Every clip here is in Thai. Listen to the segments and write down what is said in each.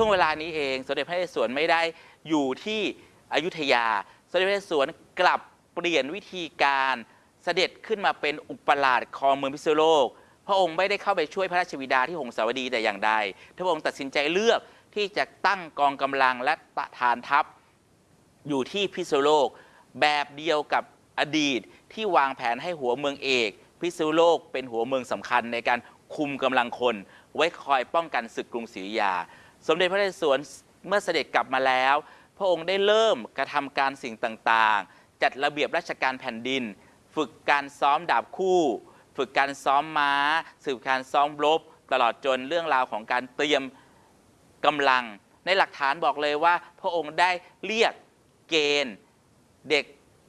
ช่วงเวลานี้เองสมเด็จพระนเรศวรไม่ได้อยู่ที่อยุธยา สมเด็จพระนเรศวรกลับเปลี่ยนวิธีการเสด็จขึ้นมาเป็นอุปราชครองเมืองพิษณุโลก พระองค์ไม่ได้เข้าไปช่วยพระราชบิดาที่หงสาวดีแต่อย่างใดพระองค์ตัดสินใจเลือกที่จะตั้งกองกำลังและฐานทัพ อยู่ที่พิษณุโลก แบบเดียวกับอดีตที่วางแผนให้หัวเมืองเอก พิษณุโลกเป็นหัวเมืองสำคัญในการคุมกำลังคน ไว้คอยป้องกันศึกกรุงศรีอยุธยา สมเด็จพระนเรศวรเมื่อเสด็จกลับมาแล้ว พระองค์ได้เริ่มกระทำการสิ่งต่างๆ จัดระเบียบราชการแผ่นดิน ฝึกการซ้อมดาบคู่ ฝึกการซ้อมม้า สืบการซ้อมรบตลอดจนเรื่องราวของการเตรียมกำลัง ในหลักฐานบอกเลยว่า พระองค์ได้เรียกเกณฑ์ เด็ก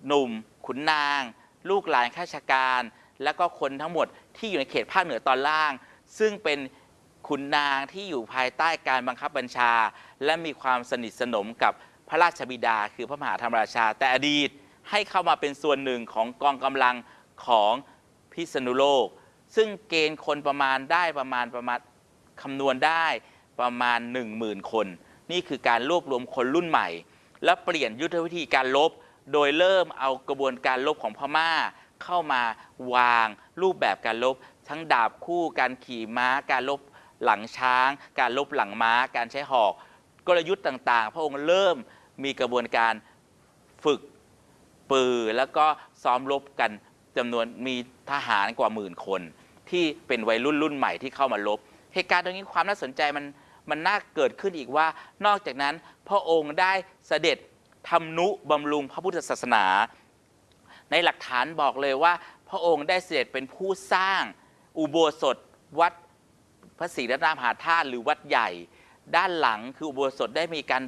หนุ่ม ขุนนาง ลูกหลานข้าราชการ และก็คนทั้งหมดที่อยู่ในเขตภาคเหนือตอนล่าง ซึ่งเป็นขุนนางที่อยู่ภายใต้การบังคับบัญชา และมีความสนิทสนมกับพระราชบิดา คือพระมหาธรรมราชา แต่อดีตให้เข้ามาเป็นส่วนหนึ่งของกองกำลังของ พิษณุโลก ซึ่งเกณฑ์คนประมาณได้ประมาณประมาณคำนวณได้ประมาณ 10,000 คน นี่คือการรวบรวมคนรุ่นใหม่ และเปลี่ยนยุทธวิธีการลบ โดยเริ่มเอากระบวนการลบของพม่า เข้ามาวางรูปแบบการลบ ทั้งดาบคู่การขี่ม้า การลบหลังช้าง การลบหลังม้า การใช้หอก กลยุทธ์ต่างๆ พระองค์เริ่มมีกระบวนการฝึกปือแล้วก็ซ้อมรบกัน จำนวนมีทหารกว่าหมื่นคน ที่เป็นวัยรุ่นรุ่นใหม่ที่เข้ามาลบเหตุการณ์ตรงนี้ความน่าสนใจมันมันน่าเกิดขึ้นอีกว่า นอกจากนั้นพระองค์ได้เสด็จทำนุบำรุงพระพุทธศาสนา ในหลักฐานบอกเลยว่า พระองค์ได้เสด็จเป็นผู้สร้างอุโบสถวัดพระศรีรัตนมหาธาตุหรือวัดใหญ่ ด้านหลังคืออุโบสถได้มีการ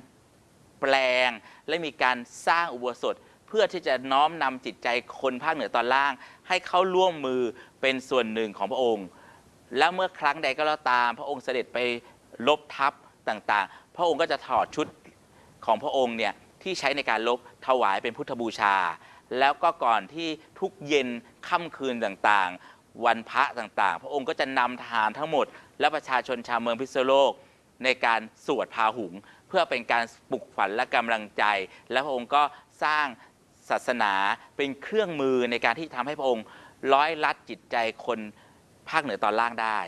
แปลง และมีการสร้างอุโบสถ พื่อที่จะน้อมนำจิตใจคนภาคเหนือตอนล่าง ให้เข้าร่วมมือเป็นส่วนหนึ่งของพระองค์ แล้วเมื่อครั้งใดก็แล้วตาม พระองค์เสด็จไปลบทัพต่างๆ พระองค์ก็จะถอดชุดของพระองค์เนี่ยที่ใช้ในการลบถวายเป็นพุทธบูชา แล้วก็ก่อนที่ทุกเย็นค่ำคืนต่างๆ วันพระต่างๆ พระองค์ก็จะนำทหารทั้งหมด และประชาชนชาวเมืองพิษณุโลก ในการสวดพาหุง เพื่อเป็นการปลุกฝันและกำลังใจ และพระองค์ก็สร้าง ศาสนาเป็นเครื่องมือในการที่ทำให้พระองค์ร้อยลัดจิตใจคนภาคเหนือตอนล่างได้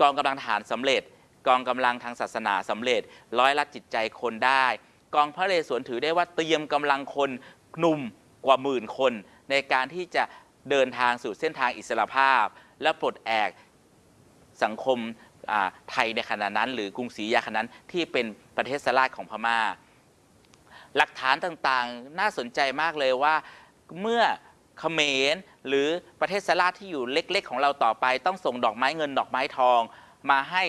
กองกำลังทหารสำเร็จ กองกำลังทางศาสนาสำเร็จ ร้อยลัดจิตใจคนได้ กองพระเรศวรถือได้ว่าเตรียมกำลังคนหนุ่มกว่าหมื่นคน ในการที่จะเดินทางสู่เส้นทางอิสรภาพ และปลดแอกสังคมไทยในขณะนั้น หรือกรุงศรีอยุธยาขณะนั้นที่เป็นประเทศสลาดของพม่า หลักฐานต่างๆ น่าสนใจมากเลยว่าเมื่อเขมรหรือประเทศสลาดที่อยู่เล็ก ๆ ของเราต่อไป ต้องส่งดอกไม้เงินดอกไม้ทองมาให้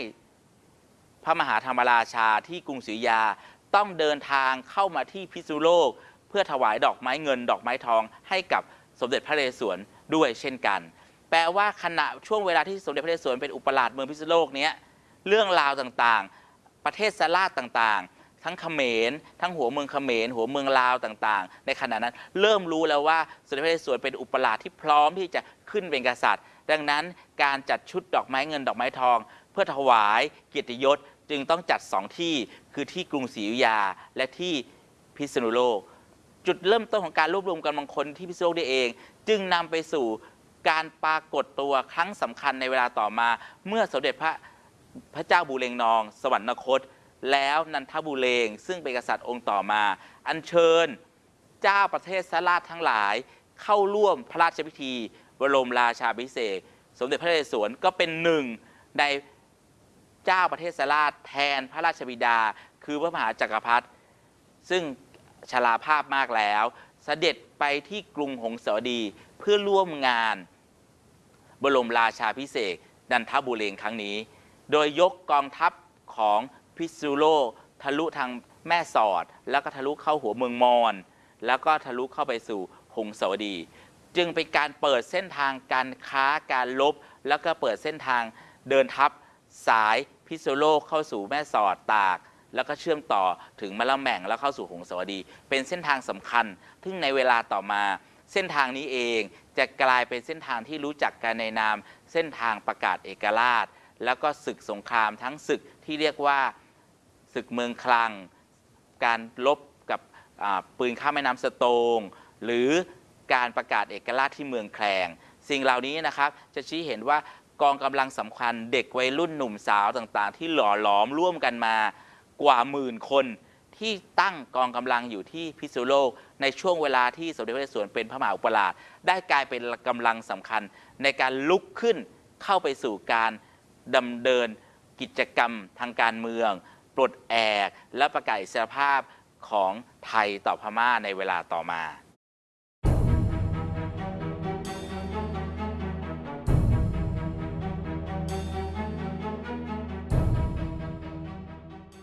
พระมหาธรรมราชาที่กรุงศรีอยาต้องเดินทางเข้ามาที่พิษณุโลก เพื่อถวายดอกไม้เงินดอกไม้ทองให้กับสมเด็จพระนเรศวรด้วยเช่นกัน แปลว่าขณะช่วงเวลาที่สมเด็จพระนเรศวรเป็นอุปราชเมืองพิษณุโลกเนี้ยเรื่องราวต่างๆ ประเทศสลาดต่างๆ ทั้งเขมรทั้งหัวเมืองเขมรหัวเมืองลาวต่างๆ ในขณะนั้นเริ่มรู้แล้วว่าสมเด็จพระนเรศวรเป็นอุปราชที่พร้อมที่จะขึ้นเป็นกษัตริย์ ดังนั้นการจัดชุดดอกไม้เงินดอกไม้ทอง เพื่อถวายเกียรติยศจึงต้องจัดสองที่คือที่กรุงศรีอยุธยาและที่พิษณุโลก จุดเริ่มต้นของการรวบรวมกำลังคนที่พิษณุโลกได้เอง จึงนำไปสู่การปรากฏตัวครั้งสำคัญในเวลาต่อมา เมื่อสมเด็จพระพระเจ้าบูเรงนอง สวรรคต แล้วนันทบูเรงซึ่งเป็นกษัตริย์องค์ต่อมา อัญเชิญเจ้าประเทศสลาดทั้งหลาย เข้าร่วมพระราชพิธี บรมราชาภิเษกสมเด็จพระนเรศวรก็เป็นหนึ่งในเจ้าประเทศสลาดแทนพระราชบิดา คือพระมหาจักรพรรดิซึ่งชราภาพมากแล้วเสด็จไปที่กรุงหงสาวดีเพื่อร่วมงาน บรมราชาพิเศษกนันทบุเรงครั้งนี้ โดยยกกองทัพของ พิษณุโลกทะลุทางแม่สอด แล้วก็ทะลุเข้าหัวเมืองมอญแล้วก็ทะลุเข้าไปสู่หงสาวดี จึงเป็นการเปิดเส้นทางการค้าการลบ แล้วก็เปิดเส้นทางเดินทัพสายพิพิษณุโลกเข้าสู่แม่สอดตาก แล้วก็เชื่อมต่อถึงมะละแม่งแล้วเข้าสู่หงสาวดี เป็นเส้นทางสำคัญซึ่งในเวลาต่อมาเส้นทางนี้เองจะกลายเป็นเส้นทางที่รู้จักกันในนาม เส้นทางประกาศเอกราช แล้วก็ศึกสงครามทั้งศึกที่เรียกว่า ศึกเมืองคลัง การลบกับปืนข้ามแม่น้ำสโตง หรือการประกาศเอกราชที่เมืองแคลง สิ่งเหล่านี้นะครับจะชี้เห็นว่ากองกำลังสำคัญเด็กวัยรุ่นหนุ่มสาวต่างๆ ที่หล่อหลอมร่วมกันมากว่าหมื่นคนที่ตั้งกองกำลังอยู่ที่พิษณุโลก ในช่วงเวลาที่สมเด็จพระนเรศวรเป็นพระมหาอุปราชได้กลายเป็นกำลังสำคัญ ในการลุกขึ้นเข้าไปสู่การดำเนินกิจกรรมทางการเมือง ปลดแอกและประกาศอิสรภาพของไทยต่อพม่าในเวลาต่อมา